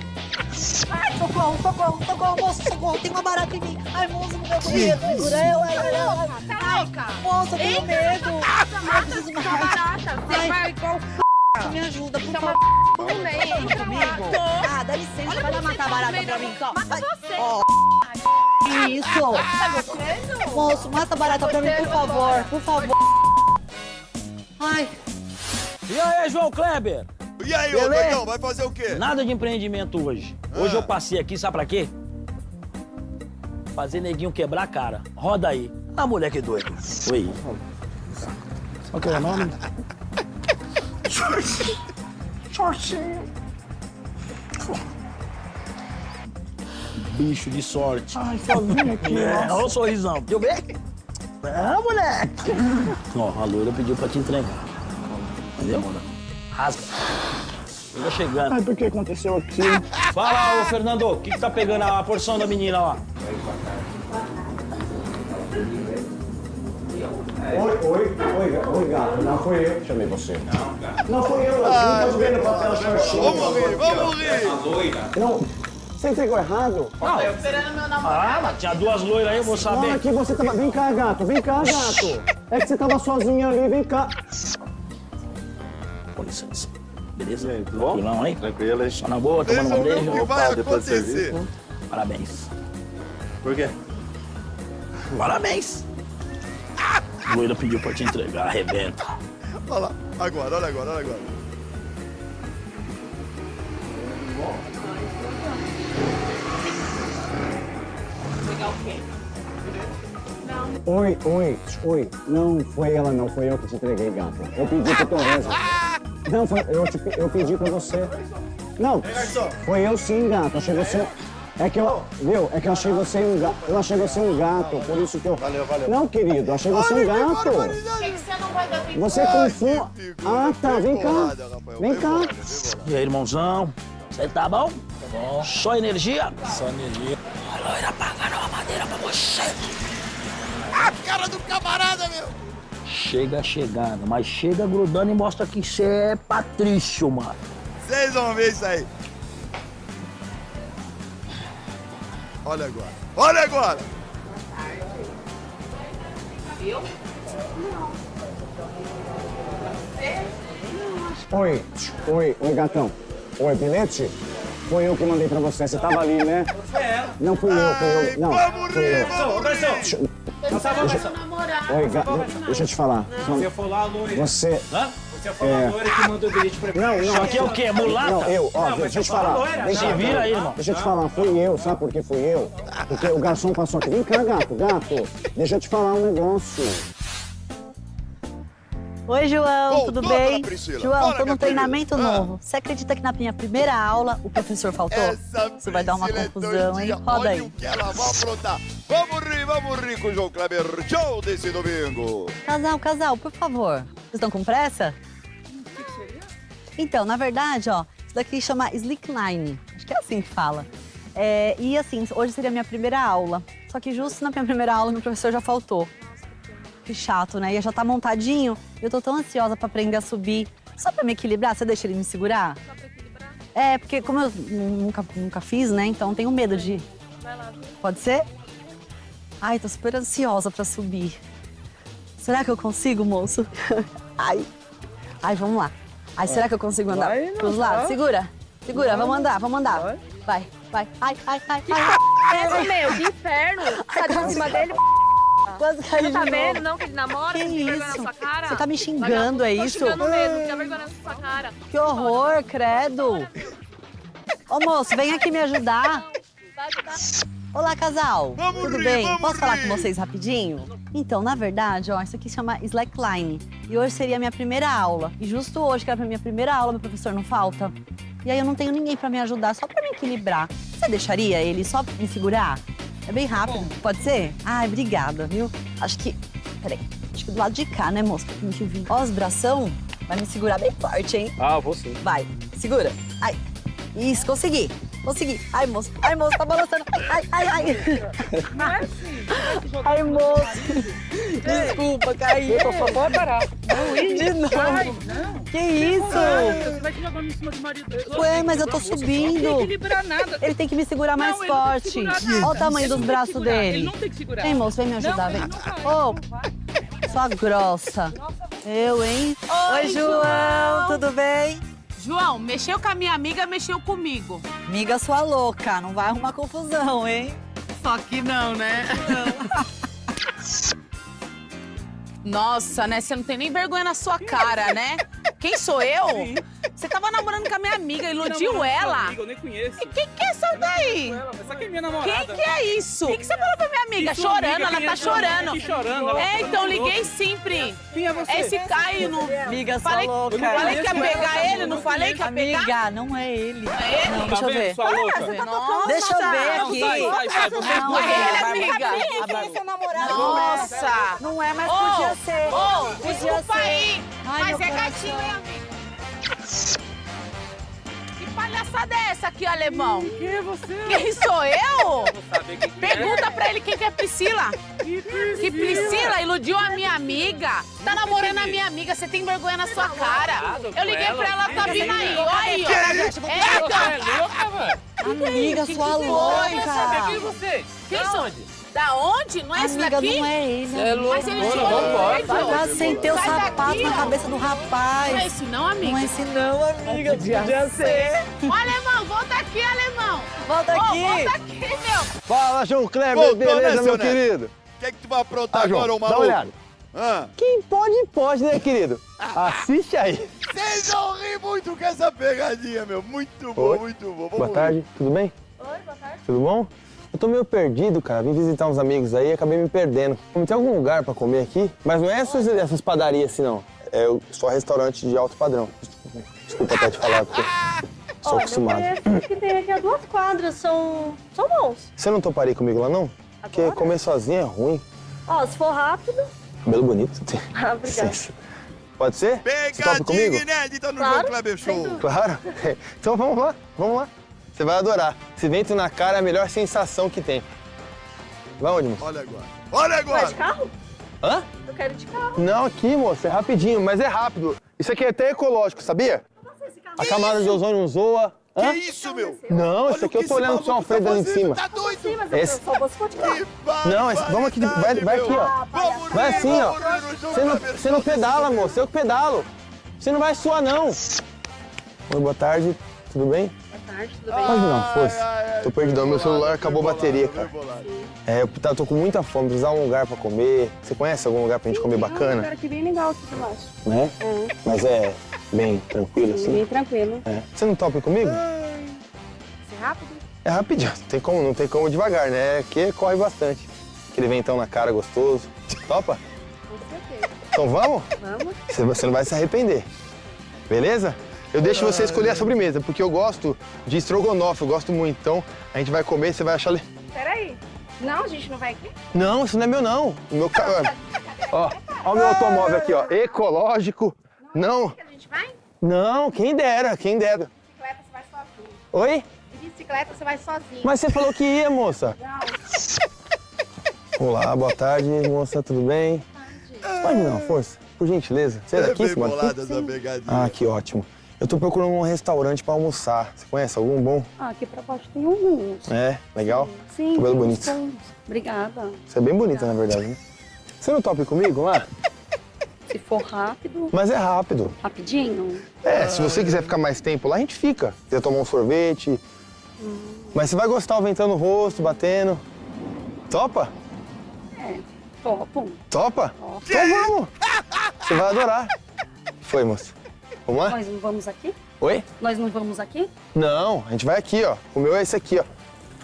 Socorro, socorro, socorro, moço, socorro, tem uma barata em mim. Ai, moço, no meu banheiro, segura eu, ai, ai, ai. Ai, moça, eu tenho medo. Eu preciso mais. barata. Você Ai. vai igual Me ajuda, por Tá favor. Vem comigo. Ah, dá licença, vai lá matar a barata pra mim, então. Mata Vai. você. Ó, que isso? Moço, mata a barata pra mim, por favor, por favor. Ai, E aí, João Kleber? E aí, ô doidão, vai fazer o quê? Nada de empreendimento hoje. Hoje Ah. eu passei aqui, sabe pra quê? Fazer neguinho quebrar a cara. Roda aí. Ah, moleque doido. Oi. Qual que é o nome? Bicho de sorte. Ai, sozinho aqui, é, Olha o sorrisão. Deu bem? É, moleque. Ó, a loira pediu pra te entregar. Entendeu? Rasga. Chega chegando. Ai, o que aconteceu aqui? Fala, ô Fernando, o que, que tá pegando a porção da menina lá? Oi, oi, oi, oi, gato. Não foi eu que chamei você. Não foi eu, não tô vendo papel certinho. Vamos rir, vamos rir! Não, você entregou errado? Não. Esperando meu namorado. Ah, mas tinha duas loiras aí, eu vou Não, saber. aqui você tava... Vem cá, gato, vem cá, gato. É que você tava sozinho ali, vem cá. Com licença. Beleza? aí, tudo bom? Tranquilão aí? Tranquilo aí. Só na boa, tomando um eu ver o beijo. que vai depois do acontecer. serviço. Parabéns. Por quê? Parabéns. Loira pediu pra te entregar, arrebenta. Olha lá, agora, olha agora, olha agora. Oi, oi, oi. Não foi ela, não. Foi eu que te entreguei, gato. Eu pedi pro Torres. Não, foi, eu, te, eu pedi pra você. Não, foi eu sim, gato. Achei você... É que eu, viu? É que eu achei você um gato. Eu achei você um gato, por isso que eu. Valeu, valeu. Não, querido, eu achei você um gato. Você não vai dar tempo? Você confunde. Ah, tá, vem cá. Vem cá. E aí, irmãozão? Você tá bom? Tá bom. Só energia? Só energia. A loira pagando uma madeira pra você. A cara do camarada, meu! Chega chegando, mas chega grudando e mostra que você é Patrício, mano. Vocês vão ver isso aí. Olha agora. Olha agora. Viu? Oi, oi, oi, gatão. Oi, Pilete? Foi eu que mandei pra você. Você tava ali, né? Não fui eu, fui eu. Não, fui eu. Ô, garçom! Garçom, garçom. Oi, ga... deixa eu te falar. Você foi lá, loira. Você. Hã? Você foi lá, É. loira, que mandou o bilhete pra mim. Não, não. Isso aqui é o quê? Mulata? Não, eu, ó, Não, deixa eu te você fala falar. loira, se cá, vira aí, irmão. Deixa eu te falar, fui eu, sabe por que fui eu? Porque o garçom passou aqui. Vem cá, gato, gato. Deixa eu te falar um negócio. Oi, João, Voltou, tudo bem? João, Fala, tô num treinamento. Ah. novo. Você acredita que na minha primeira aula o professor faltou? Isso vai dar uma é confusão, hein? doidinha. Roda Olha aí. o que ela vai aprontar. Vamos rir, vamos rir com o João Kleber Show desse domingo. Casal, casal, por favor. Vocês estão com pressa? Então, na verdade, ó, isso daqui chama Slickline. Acho que é assim que fala. É, e assim, hoje seria a minha primeira aula. Só que justo na minha primeira aula, meu professor já faltou. Que chato, né? E já tá montadinho. Eu tô tão ansiosa pra aprender a subir. Só pra me equilibrar, você deixa ele me segurar? Só pra equilibrar? É, porque como eu nunca, nunca fiz, né? Então tenho medo de. Vai lá. Pode ser? Ai, tô super ansiosa pra subir. Será que eu consigo, moço? Ai. Ai, vamos lá. Ai, será que eu consigo andar Vai, não, pros lados? tá. Segura. Segura, Vai. vamos andar, vamos andar. Vai, vai. Ai, ai, ai, Que ai. é essa, meu? Que inferno! Tá de cima dele? Quase caiu Não tá de vendo, novo. não, que ele namora? Que tem vergonha na isso? sua cara? Você tá me xingando, é Tô isso? xingando mesmo, tem vergonha na sua cara. Que horror, credo. Ô, moço, vem aqui me ajudar. Vai ajudar. Olá, casal. Tudo rir, bem? vamos Posso falar rir. com vocês rapidinho? Então, na verdade, ó, isso aqui chama Slackline. E hoje seria a minha primeira aula. E justo hoje, que era a minha primeira aula, meu professor não falta. E aí eu não tenho ninguém pra me ajudar, só pra me equilibrar. Você deixaria ele só me segurar? É bem rápido, pode ser? Ai, obrigada, viu? Acho que... Peraí, acho que do lado de cá, né, moço? Tem que vir. Ó, os bração vai me segurar bem forte, hein? Ah, vou sim. Vai, segura. Ai. Isso, consegui. Consegui. Ai, moço. Ai, moço, tá balançando. Ai, ai, ai. Não é assim. Ai, moço. Desculpa, caí. Eu só pode parar. Não, de novo. Ai, não. Que isso? Você vai te jogando em cima do marido dele. Ué, mas eu tô subindo. Não tem que equilibrar nada. Ele tem que me segurar mais Não, forte. Olha o tamanho dos braços dele. ele não tem que segurar. Vem, moço, vem me ajudar, Não, vem. Ô, sua grossa. Eu, hein? Oi, João. João. Tudo bem? João, mexeu com a minha amiga, mexeu comigo. Amiga sua louca, não vai arrumar confusão, hein? Só que não, né? Nossa, né? Você não tem nem vergonha na sua cara, né? Quem sou eu? Você tava namorando com a minha amiga, iludiu ela. amiga, eu nem conheço. E quem que é essa daí? Essa aqui é minha namorada. Quem que é isso? O que, que você falou pra minha amiga? Chorando, amiga, ela tá é amiga? chorando. Que chorando, ela É, tá então liguei sim, Pri. Quem é você? Esse Caio não. Amiga, sua falei, louca. Falei que ia não pegar ele, não não falei que ia pegar? Amiga, não é ele. É ele? Não, Tá deixa eu ver. sua louca? Nossa, Deixa eu ver não, aqui. Sai, sai, sai. Você é Não, duas é ele, vezes. amiga. Nossa. Não é, mas podia ser. Desculpa ser. aí. Mas é gatinho, hein, amiga? Que palhaçada é essa aqui, alemão? Quem é você? Quem sou eu? Vou saber quem que é. Pergunta pra ele quem que é Priscila. Que Priscila? Que Priscila iludiu a minha amiga. Tá namorando a minha amiga, você tem vergonha na sua cara. Eu liguei pra ela, tá vindo aí. Olha aí, ó. É, é louca, velho? Amiga, sua é louca. você? Quem onde? Da onde? Não é esse Amiga, daqui? não é ele. É louco, Mas ele mano, chegou vambora. Vai lá sem ter o sapato daqui, na ó. cabeça do rapaz. Não é esse não, amiga? Não é esse não, amiga. Podia, ser. Ô, alemão, volta aqui, alemão. Volta Ô, aqui. volta aqui, meu. Fala, João Kleber, Voltou, beleza, né, meu querido? O que é que tu vai aprontar Ah, João, agora, ô dá maluco? uma olhada. Ah. Quem pode, pode, né, querido? Assiste aí. Vocês vão rir muito com essa pegadinha, meu. Muito bom, Oi. muito bom. Vamos Boa rir. tarde, tudo bem? Oi, boa tarde. Tudo bom? Eu tô meio perdido, cara. Vim visitar uns amigos aí e acabei me perdendo. Tem algum lugar pra comer aqui? Mas não é essas, essas padarias assim, não. É só restaurante de alto padrão. Desculpa até te falar, porque Sou Olha, acostumado. conheço que tem aqui a duas quadras, são, são bons. Você não toparia comigo lá, não? Porque comer sozinho é ruim. Ó, se for rápido... Cabelo bonito. Ah, obrigada. Pode ser? Topa comigo? Pegadinha inédita no Claro, João Kleber Show. Claro. Então vamos lá, vamos lá. Você vai adorar. Esse vento na cara é a melhor sensação que tem. Vai onde, moço? Olha agora. Olha Vai agora. de carro? Hã? Eu quero de carro. Não, aqui, moço, é rapidinho, mas é rápido. Isso aqui é até ecológico, sabia? A camada de ozônio não zoa. Hã? Que isso, meu? Não, isso aqui eu tô olhando pro seu Alfredo ali em cima. Tá doido? Sim, mas eu Esse- só vou carro. Não, esse- vamos aqui, de- vai, vai aqui, ó. Vamos Vai assim, ó. Você não, você não pedala, moço, eu que pedalo. Você não vai suar, não. Oi, boa tarde, tudo bem? Boa tarde, tudo Pode não, força. Tô perdidão, meu celular acabou a bateria, cara. É, eu tá- tô com muita fome, precisar de um lugar pra comer. Você conhece algum lugar pra gente comer Um lugar bacana? aqui bem legal aqui embaixo. Né? É, Mas é bem tranquilo, assim? bem tranquilo. É. Você não topa comigo? Ser rápido? É rapidinho, não tem como, não tem como devagar, né? Aqui corre bastante. Aquele ventão na cara gostoso. Topa? Com certeza. Então vamos? Vamos? Você não vai se arrepender. Beleza? Eu deixo você escolher a sobremesa, porque eu gosto de estrogonofe, eu gosto muito. Então, a gente vai comer e você vai achar... le- Peraí. Não, a gente não vai aqui? Não, isso não é meu, não. O meu carro... Ó, ó o meu automóvel aqui, ó. Ecológico. Não, A gente vai? não, quem dera, quem dera. Bicicleta você vai sozinho. Oi? De bicicleta você vai sozinho. Mas você falou que ia, moça. Não. Olá, boa tarde, moça, tudo bem? Você pode me dar uma força? Por gentileza. Você é daqui, bem aqui? bolada essa pegadinha. Ah, que ótimo. Eu tô procurando um restaurante pra almoçar. Você conhece algum bom? Ah, aqui pra baixo tem um. É, legal? Sim. Cabelo bonito. bons. Obrigada. Você é bem bonita, na verdade, né? Você não topa comigo lá? Se for rápido, Mas é rápido. rapidinho. É, se você quiser ficar mais tempo lá, a gente fica. Quiser tomar um sorvete. Mas você vai gostar o ventando no rosto, batendo. Topa? É, topo. Topa? Então vamos! Você vai adorar. Foi, moça. Vamos lá? Nós não vamos aqui? Oi? Nós não vamos aqui? Não, a gente vai aqui, ó. O meu é esse aqui, ó.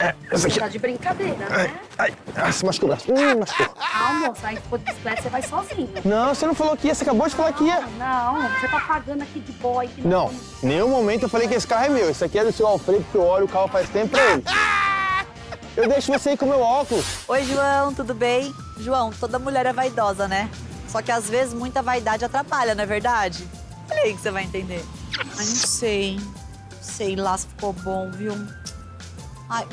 É, esse aqui. Tá de brincadeira, né? Ai, ai, se machucou o braço. Hum, machucou. Ah, moça, aí se for de bicicleta você vai sozinho. Não, você não falou que ia, você acabou de falar que ia. Não, você tá pagando aqui de boy. Que Não, em nenhum momento eu falei que esse carro é meu. Esse aqui é do seu Alfredo, que eu olho o carro faz tempo pra ele. Eu deixo você ir com o meu óculos. Oi, João, tudo bem? João, toda mulher é vaidosa, né? Só que às vezes muita vaidade atrapalha, não é verdade? Olha aí que você vai entender. Ai, não sei. Sei lá se ficou bom, viu? Ai.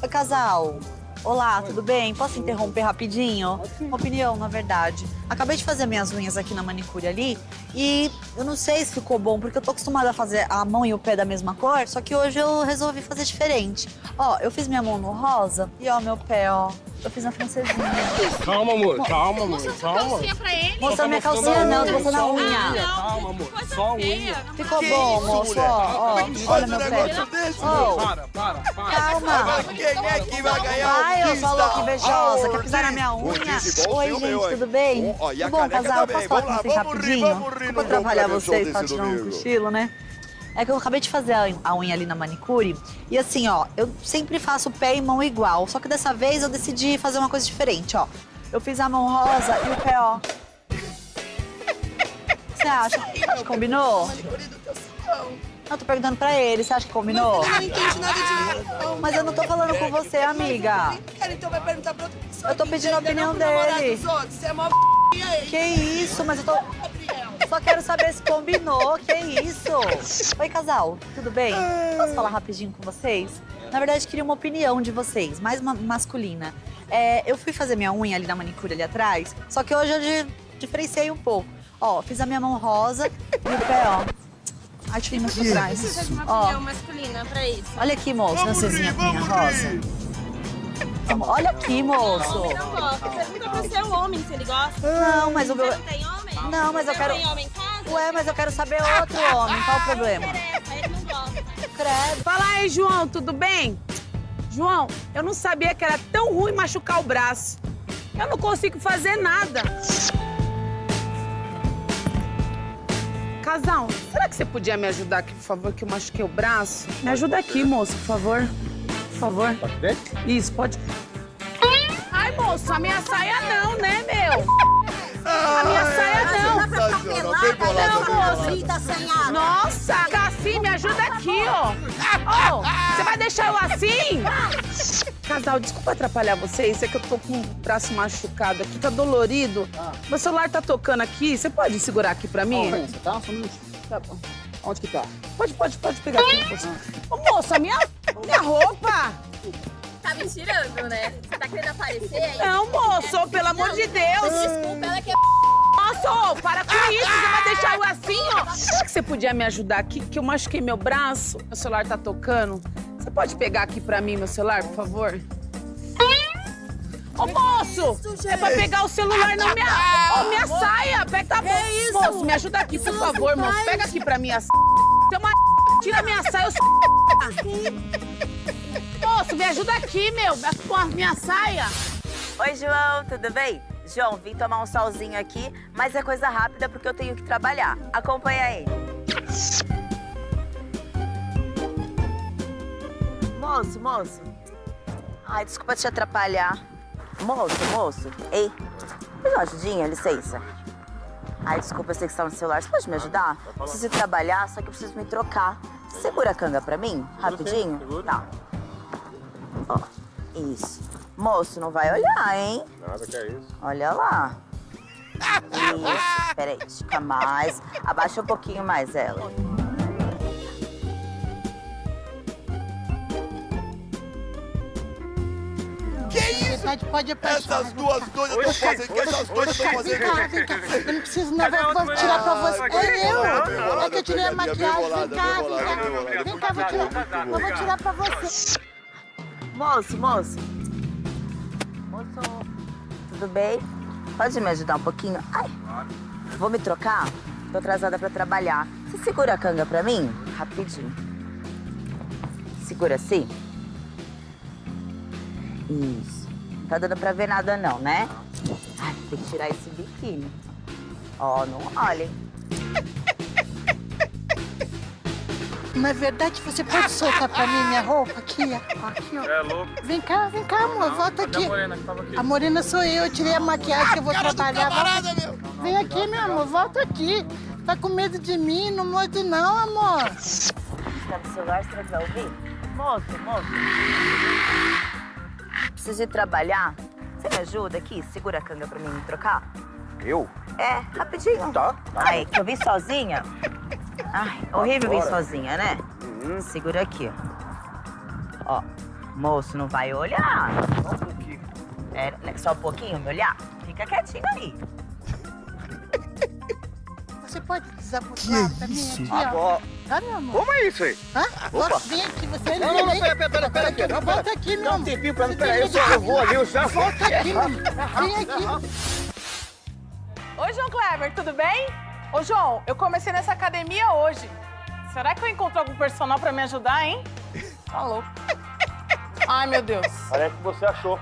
Oi, casal. Olá, tudo bem? Posso interromper rapidinho? Uma opinião, na verdade. Acabei de fazer minhas unhas aqui na manicure ali e eu não sei se ficou bom, porque eu tô acostumada a fazer a mão e o pé da mesma cor, só que hoje eu resolvi fazer diferente. Ó, eu fiz minha mão no rosa e ó, meu pé, ó. Eu fiz na francesinha. Calma, amor, calma, amor, calma. Calcinha pra ele. Moça, minha calcinha não, tô mostrando a unha. Calma, amor, só a unha. Ficou bom, moço, ó, ó. Olha meu pé. Ó, Para, para, para. calma. Quem é que vai ganhar Ai, eu sou louca invejosa. Quer pisar na minha unha? Oi, gente, tudo bem? Ó, e a bom, casal? também. Posso falar Vamos com lá, vamos rir, rapidinho? vamos rir Não no vou Show vocês pra tirar um cochilo, né? É que eu acabei de fazer a unha ali na manicure. E assim, ó, eu sempre faço pé e mão igual. Só que dessa vez eu decidi fazer uma coisa diferente, ó. Eu fiz a mão rosa e o pé, ó. Você acha? Acha que combinou? Eu tô perguntando pra ele, você acha que combinou? Mas ele não entende nada de Mas eu não tô falando com você, amiga. Cara, então vai perguntar pra outra pessoa. Eu tô pedindo a opinião Não dele. Você é mó? Que isso, mas eu tô. Só quero saber se combinou, que isso? Oi, casal, tudo bem? Posso falar rapidinho com vocês? Na verdade, queria uma opinião de vocês, mais ma- masculina. É, eu fui fazer minha unha ali na manicure ali atrás, só que hoje eu di- diferenciei um pouco. Ó, fiz a minha mão rosa e o pé, ó. Ai, ir mais pra trás. Precisa de uma Ó, masculina pra isso. olha aqui, moço, francesinha minha rosa. Olha aqui, moço. Homem não gosta. Pergunta pro seu homem se ele gosta. Não, mas o meu. Você não tem homem? Não, mas eu quero. Não tem homem em casa? Ué, mas eu quero saber outro homem. Qual o problema? Ele não gosta. Credo. Fala aí, João, tudo bem? João, eu não sabia que era tão ruim machucar o braço. Eu não consigo fazer nada. Casal, será que você podia me ajudar aqui, por favor, que eu machuquei o braço? Me ajuda aqui, moço, por favor. Por favor. Pode ver? Isso, pode. Ai, moço, a minha saia não, né, meu? A minha saia não. Sensacional, bem bolada, bem bolada. Nossa, cacete assim? Me ajuda aqui, ó. Ô, você vai deixar eu assim? Casal, desculpa atrapalhar vocês, é que eu tô com o braço machucado aqui, tá dolorido. Meu celular tá tocando aqui, você pode segurar aqui pra mim? Tá? Só um minutinho. Tá bom. Onde que tá? Pode, pode, pode pegar aqui. moça. Ô, moça, minha, minha roupa! Tá me tirando, né? Você tá querendo aparecer aí? Não, moço, pelo amor de Deus! Desculpa, ela que é ô, para com isso, você vai deixar eu assim, ó. Será que você podia me ajudar aqui, que eu machuquei meu braço? Meu celular tá tocando. Você pode pegar aqui pra mim meu celular, por favor? Ô, moço! é pra pegar o celular, não minha, ô, minha saia! Pega, tá bom. isso? Moço, me ajuda aqui, por Isso favor, não moço. Pega aqui pra mim a Tem uma Tira minha saia, eu Moço, me ajuda aqui, meu, com a minha saia. Oi, João, tudo bem? João, vim tomar um solzinho aqui, mas é coisa rápida porque eu tenho que trabalhar. Acompanha aí. Moço, moço. Ai, desculpa te atrapalhar. Moço, moço. Ei, me dá uma ajudinha, licença. Ai, desculpa, eu sei que você tá no celular. Você pode me ajudar? Preciso trabalhar, só que eu preciso me trocar. Segura a canga pra mim, rapidinho? Tá. Ó, isso. Moço, não vai olhar, hein? Nada que é isso. Olha lá. Isso. Peraí, estica mais. Abaixa um pouquinho mais ela. Pode, pode apertar. Essas duas doidas estão fazendo. Que essas doidas estão fazendo? Vem cá, vem cá. Eu não preciso, não. Vou, vou tirar pra você. É eu. É que eu tirei a maquiagem. Vem cá, vem cá. Vem cá, vou tirar. Eu vou tirar pra você. Moço, moço. Moço, tudo bem? Pode me ajudar um pouquinho? Ai, vou me trocar? Tô atrasada pra trabalhar. Você segura a canga pra mim? Rapidinho. Segura assim? Isso. Tá dando pra ver nada não, né? Ai, tem que tirar esse biquíni. Ó, não olhem. Na verdade, você pode soltar pra mim minha roupa aqui, ó. Aqui, ó. É louco. Vem cá, vem cá, amor. Volta aqui. a morena que tava aqui? A morena sou eu. Eu tirei a maquiagem que eu vou trabalhar. Volta- Vem aqui, meu amor. Volta aqui. Tá com medo de mim? Não morde não, amor. Tá no celular, você vai ouvir? Moço, moço. Preciso ir trabalhar. Você me ajuda aqui? Segura a canga pra mim me trocar? Eu? É, rapidinho. Tá. Ai, que eu vim sozinha. Ai, horrível vir sozinha, né? Segura aqui, ó. Ó, moço, não vai olhar. Só um pouquinho. É, né, só um pouquinho me olhar? Fica quietinho aí. Você pode desabotar pra mim aqui, ó. Agora. Amor? Como é isso aí? Hã? Opa. Vem aqui, você Não, não, não, pera, pera, pera, pera aqui. Não, Volta pera. aqui, meu Dá um amor. tempinho pra mim, Você pera aí, tem eu só- eu vou ali, eu já Volta aqui, meu amor. Vem aqui. Oi, João Kleber, tudo bem? Ô, João, eu comecei nessa academia hoje. Será que eu encontro algum personal pra me ajudar, hein? Tá louco. Ai, meu Deus. Parece que você achou.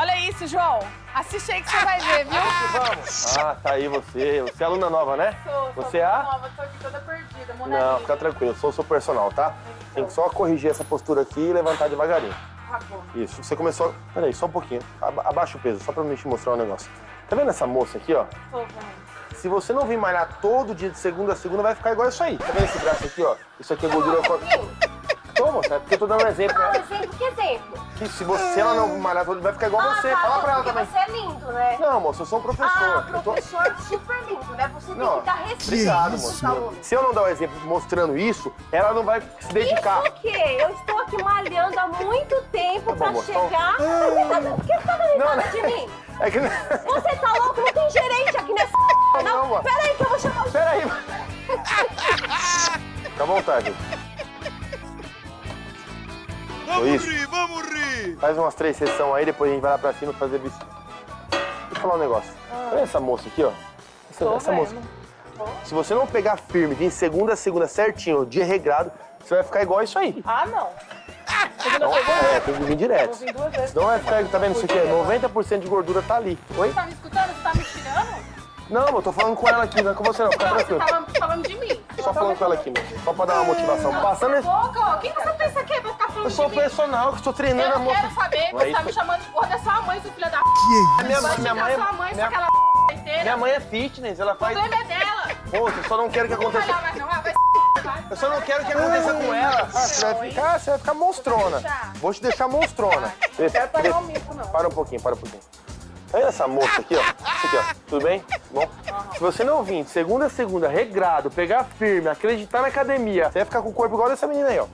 Olha isso, João. Assiste aí que você vai ver, viu? Vamos. Ah, tá aí você. Você é aluna nova, né? Sou, sou Você é a? nova, tô aqui toda perdida, Não, Mona fica tranquilo, eu sou o seu personal, tá? Tem que só corrigir essa postura aqui e levantar devagarinho. Tá bom. Isso, você começou. Peraí, só um pouquinho. Aba- abaixa o peso, só pra me te mostrar um negócio. Tá vendo essa moça aqui, ó? Tô vendo. Se você não vir malhar todo dia de segunda a segunda, vai ficar igual isso aí. Tá vendo esse braço aqui, ó? Isso aqui é gordura. Toma, moça, é porque eu tô dando um exemplo. Ah, né? exemplo, que exemplo? Que se, você, se ela não malhar todo vai ficar igual Ah, você. tá, Fala pra ela também. Você é lindo, né? Não, moça, eu sou um professor. Ah, Eu tô- professor super lindo, né? Você tem Não, que dar respeito obrigado, moça. Se eu não dar o exemplo mostrando isso, ela não vai se dedicar. Isso o quê? Eu estou aqui malhando há muito tempo Tá pra chegar. então- Você tá, por que você tá dando Não, risada não. de mim? É que. Você tá louco? Não tem gerente aqui nessa Não, não. moça. Pera aí que eu vou chamar o... Pera aí. Fica à vontade. Vamos Isso. rir, vamos rir! Faz umas três sessões aí, depois a gente vai lá pra cima fazer bicicleta. Deixa eu falar um negócio. Olha essa moça aqui, ó. Essa, Tô essa moça. Se você não pegar firme, vir segunda a segunda certinho, dia regrado, você vai ficar igual isso aí. Ah, não. Segunda, Não, segunda? é, tem que vir direto. Vou vir duas vezes. Senão vai ficar, tá vendo isso aqui? 90% de gordura tá ali. Oi? Você tá me escutando? Você tá me tirando? Não, eu tô falando com ela aqui, não é com você não, fica Não, você tranquilo. tava falando de mim. Só falando com ela aqui, meu. Só pra dar uma motivação. Passando esse... Boca, ó. Quem você pensa que é Eu sou personal, que estou treinando Eu a não moça. quero saber que Não é você tá isso? me chamando de porra da sua mãe, seu filho da p. A minha, Vai minha xingar mãe, sua mãe, minha, sua aquela inteira. minha mãe é fitness, ela O faz... problema é dela. Pô, eu só não quero que Não aconteça... malhar mais não. Vai Eu só não quero que aconteça com ela. Ah, você vai ficar, você vai ficar monstrona. Vou te deixar monstrona. Não quero pagar o mico, não. Para um pouquinho, para um pouquinho. Olha essa moça aqui, ó. Isso aqui, ó. Tudo bem? Bom? Se você não vir de segunda a segunda, regrado, pegar firme, acreditar na academia, você vai ficar com o corpo igual dessa menina aí, ó.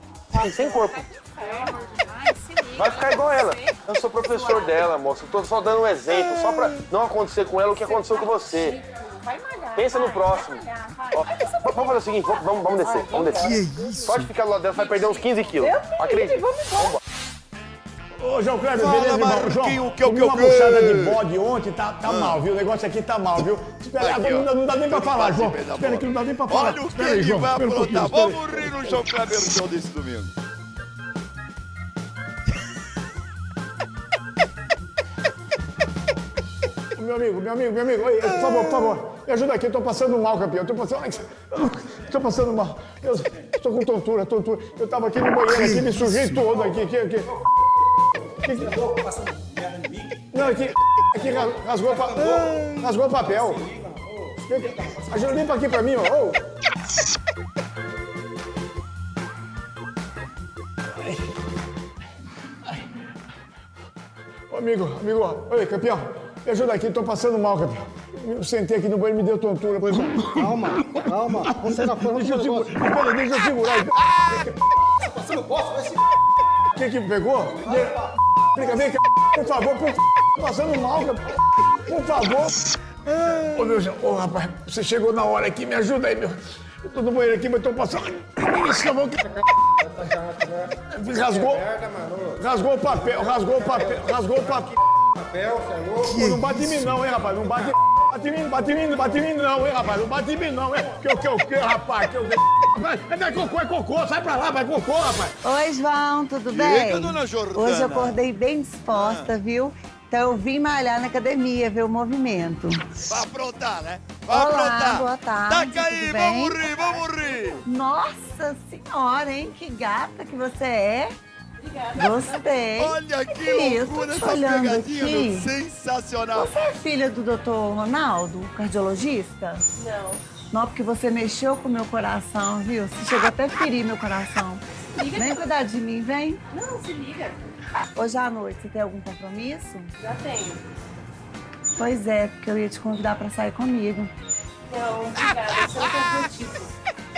Sem corpo. Vai ficar igual ela. Eu sou professor dela, moça. Eu tô só dando um exemplo, só pra não acontecer com ela o que aconteceu com você. Pensa no próximo. Ó, vamos fazer o seguinte, vamos, vamos- descer, vamos descer. Que isso? Pode ficar do lado dela, você vai perder uns 15 quilos. Acredite. Vamos Ô, João Kleber, Fala, beleza, irmão? João, o que, comi que, o uma que? buchada de bode ontem, tá, tá Ah. mal, viu? O negócio aqui tá mal, viu? Espera, Aqui, não, não dá nem pra Eu falar, João. da Espera que não dá nem pra falar. Olha o que ele vai aprontar. Vamos rir no João Kleber Show desse domingo. Amigo, meu amigo, meu amigo, por favor, por favor, me ajuda aqui, eu tô passando mal, campeão, eu tô passando, tô passando mal, eu estou com tontura, tontura, eu tava aqui no banheiro, aqui, me sujei todo aqui, aqui, aqui. Não, aqui, aqui ra- rasgou, pa- rasgou papel. Ajuda, limpa aqui pra mim, ó. Ô. Amigo, amigo, oi, campeão, me ajuda aqui, tô passando mal, campeão. Eu sentei aqui no banheiro e me deu tontura. Pois Calma, calma. Você não foi Deixa eu segurar. Peraí, deixa eu segurar. Você não posso, vai se... O que que pegou? Fica, vem cá, por favor, por Tô passando mal, campeão. Por favor. Ô, meu ô, rapaz, você chegou na hora aqui, me ajuda aí, meu. Eu tô no banheiro aqui, mas tô passando... Isso, mão que... Rasgou, rasgou o papel, rasgou o papel, rasgou o papel. Papel, você é louco? Pô, não bate em mim não, hein, rapaz, não bate... Bate em mim, bate em mim, bate em mim não, hein, rapaz, não bate em mim não, hein. Que o que o que, rapaz, que que... Vai, vai, cocô, é cocô, sai pra lá, vai cocô, rapaz. Oi, João, tudo bem? dona Jordana. Hoje eu acordei bem disposta, viu? Então eu vim malhar na academia, ver o movimento. Vai aprontar, né? Vai Olá, aprontar. boa tarde, Taca aí, vamos rir, vamos rir. Nossa senhora, hein? Que gata que você é. Gostei. Olha que isso, loucura essa olhando pegadinha, aqui. Sensacional. Você é filha do doutor Ronaldo, cardiologista? Não. Não, porque você mexeu com o meu coração, viu? Você chegou até a ferir meu coração. Liga Vem cuidar de mim, vem. Não, se liga. Hoje à noite, você tem algum compromisso? Já tenho. Pois é, porque eu ia te convidar pra sair comigo. Não, obrigada. Não tem motivo.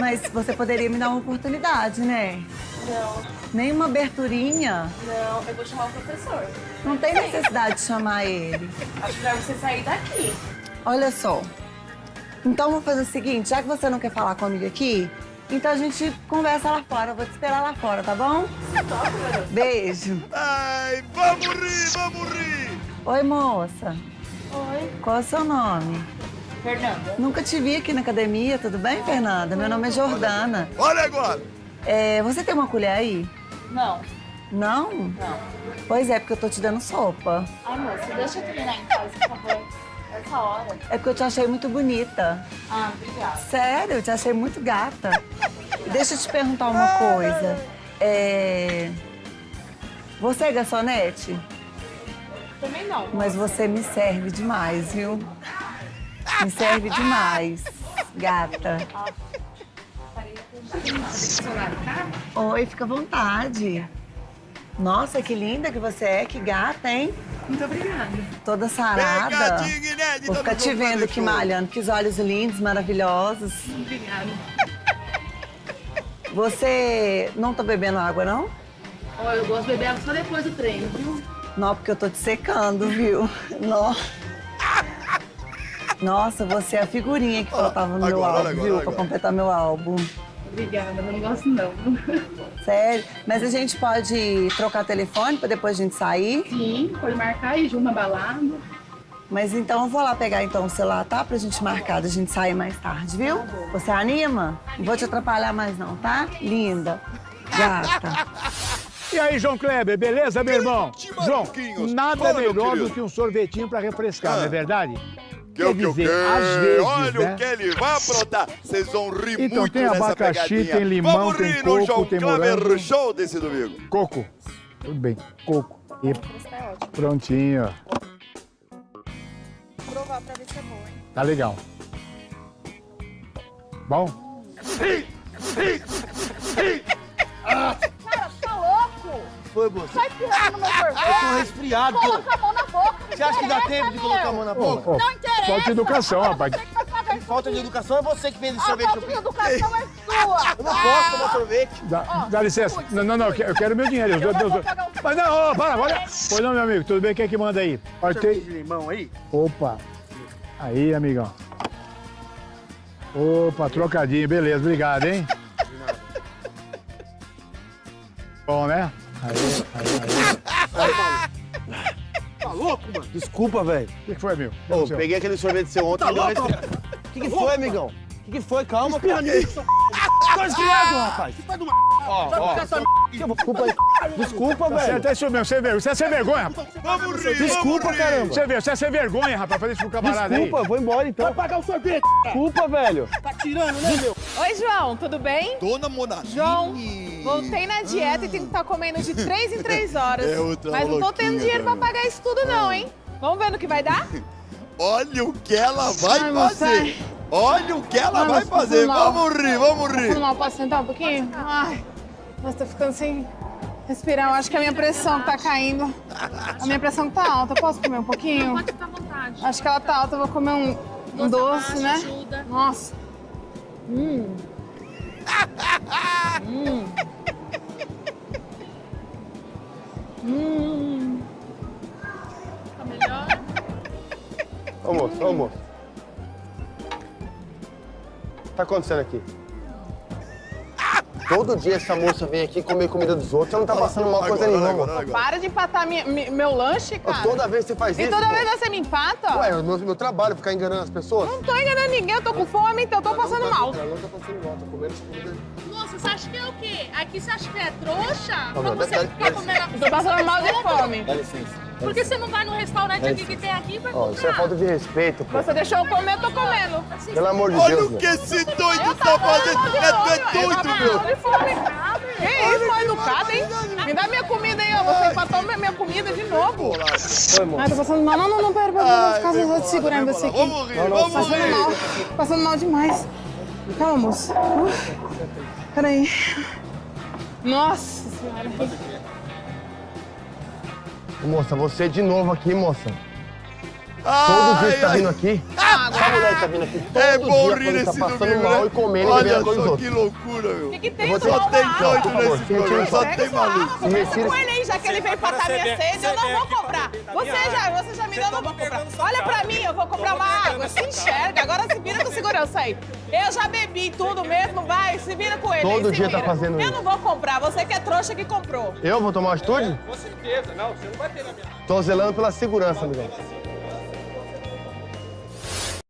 Mas você poderia me dar uma oportunidade, né? Não, Nem uma aberturinha. não. Eu vou chamar o professor. Não tem necessidade de chamar ele. Acho melhor você sair daqui. Olha só. Então vamos fazer o seguinte, já que você não quer falar comigo aqui, então a gente conversa lá fora. Eu vou te esperar lá fora, tá bom? Beijo. Ai, vamos rir, vamos rir. Oi, moça. Oi. Qual é o seu nome? Fernanda. Nunca te vi aqui na academia, tudo bem, Fernanda? Meu nome é Jordana. Olha agora. É, você tem uma colher aí? Não. Não? Não. Pois é, porque eu tô te dando sopa. Ai, moça, deixa eu terminar em casa, por favor. Essa hora. É porque eu te achei muito bonita. Ah, obrigada. Sério, eu te achei muito gata. Deixa eu te perguntar uma coisa. É... Você é garçonete? Também não. Mas você me serve demais, viu? Me serve demais, gata. Oi, fica à vontade. Nossa, que linda que você é, que gata, hein? Muito obrigada. Toda sarada. Inédita Vou ficar te vendo aqui malhando, que os olhos lindos, maravilhosos. Obrigada. Você não tá bebendo água, não? Ó, eu gosto de beber água só depois do treino, viu? Não, porque eu tô te secando, viu? Nó. Nossa, você é a figurinha que faltava no meu agora, álbum, olha agora, viu? olha Pra agora. completar meu álbum. Obrigada, não gosto não. Sério? Mas a gente pode trocar telefone pra depois a gente sair? Sim, pode marcar aí de uma balada. Mas então eu vou lá pegar então o celular, tá? Pra gente marcar, da gente sair mais tarde, viu? Você anima? Não vou te atrapalhar mais não, tá? Linda. Gata. E aí, João Kleber, beleza, meu irmão? João, nada melhor do que um sorvetinho pra refrescar, Ah. não é verdade? Que o que o que? às vezes, Olha né? o que ele vai aprontar. Vocês vão rir Então, muito tem nessa abacaxi, pegadinha. tem limão, Vamos tem rir coco, no João tem Kleber morango. Show desse domingo. Coco. Tudo bem, coco. E prontinho. Vou provar pra ver se é bom, hein? Tá legal. Bom? Cara, tá louco? Foi, moça. Sai espirrando no meu sorvete. Eu tô resfriado. Coloca a mão na boca. Você acha que dá tempo de colocar a mão na boca? Não interessa. Falta de educação, rapaz. Falta de educação é você que fez esse A sorvete. falta de educação é sua. Eu não posso tomar sorvete. Dá, dá licença. Não, não, não, eu quero- eu quero meu dinheiro. Eu, eu, eu, mas não, ô, para, olha. Pois não, meu amigo, tudo bem? Quem é que manda aí? Olha, Sorvete tem... de limão aí? Opa. Aí, amigão. Opa, trocadinho, beleza, obrigado, hein? Bom, né? Aí, aí, aí. Tá louco, mano? Desculpa, velho. O que que foi, meu? Ô, peguei aquele sorvete seu ontem Tá e louco? O que, que foi, amigão? O que, que foi? Calma, cara. Tô resfriado, rapaz. Ó, ó. Desculpa aí. Desculpa, Tá velho. certo, é isso mesmo, sem vergonha. Você é sem vergonha, rapaz. Vamos rir, Desculpa, caramba. Você vê, você é sem vergonha, rapaz, fazer isso pro camarada aí. Desculpa, vou embora então. Vai pagar o sorvete. Desculpa, velho. Tá tirando, né, meu? Oi, João, tudo bem? Dona Monalini. João, voltei na dieta e tenho que estar comendo de 3 em 3 horas. É outra Mas não tô tendo dinheiro pra também. pagar isso tudo não, hein? Vamos ver no que vai dar? Olha o que ela vai Ai, fazer. Olha o que ela Ai, vai fazer. Vamos rir, vamos rir. Tudo mal, posso sentar um pouquinho? Ai, nossa, tô ficando sem respirar. Eu acho que a minha pressão tá caindo. A minha pressão tá alta. Posso comer um pouquinho? Pode ficar à vontade. Acho que ela tá alta. Eu vou comer um, um doce, né? ajuda. Nossa. Hum. Hum. Hum. Tá melhor? Ô, moço, ô, moço. O que tá acontecendo aqui? Todo dia essa moça vem aqui comer comida dos outros, você não tá passando mal coisa nenhuma, moço. Para de empatar minha- mi- meu lanche, cara. Toda vez você faz E isso, toda pô. vez você me empata? Ué, é o meu, meu trabalho, ficar enganando as pessoas. Não tô enganando ninguém, eu tô com fome, então eu tô passando mal. Ela não tá passando mal, tá comendo essa comida. Moça, você acha que é o quê? Aqui você acha que é trouxa? Não, Pra não, você dá- comendo... Tô passando mal de fome. Dá licença. Por que você não vai no restaurante aqui que tem aqui e vai Ó, comprar? isso é falta de respeito, pô. Você deixou eu comer, eu tô comendo. Pelo amor de Olha Deus, o meu. que esse doido tá fazendo. É, doido, meu. Que isso, mal educado, hein? Me dá minha comida aí, ó. Você empatou minha minha comida de novo. Foi, moço. Ai, tô passando mal. Não, não, não, pera, pera. Vou ficar vou lá, segurando pra aqui. Vamos rir, vamos Passando rir. mal. Passando mal demais. Calma, moço. Peraí. Nossa senhora. Moça, você de novo aqui, moça. Ai, Todo dia você tá vindo aqui. Essa mulher que tá vindo aqui todo É bom dia rir tá nesse passando domingo, mal né? e comendo e Olha bebendo só outros. que loucura, meu. O que, que tem? Você- Só tem doido nesse programa, só tem maluco. Conversa com ele aí, já que ele veio matar minha sede, eu não vou comprar. Você já, você já me deu, eu não vou comprar. Olha pra mim, eu vou comprar uma água, se enxerga, agora se vira com segurança aí. Eu já bebi tudo mesmo, vai, se vira com ele Todo dia tá fazendo Eu isso. não vou comprar, você que é trouxa que comprou. Eu vou tomar uma atitude? Com certeza. Não, você não vai ter na minha. Tô zelando pela segurança, amigão.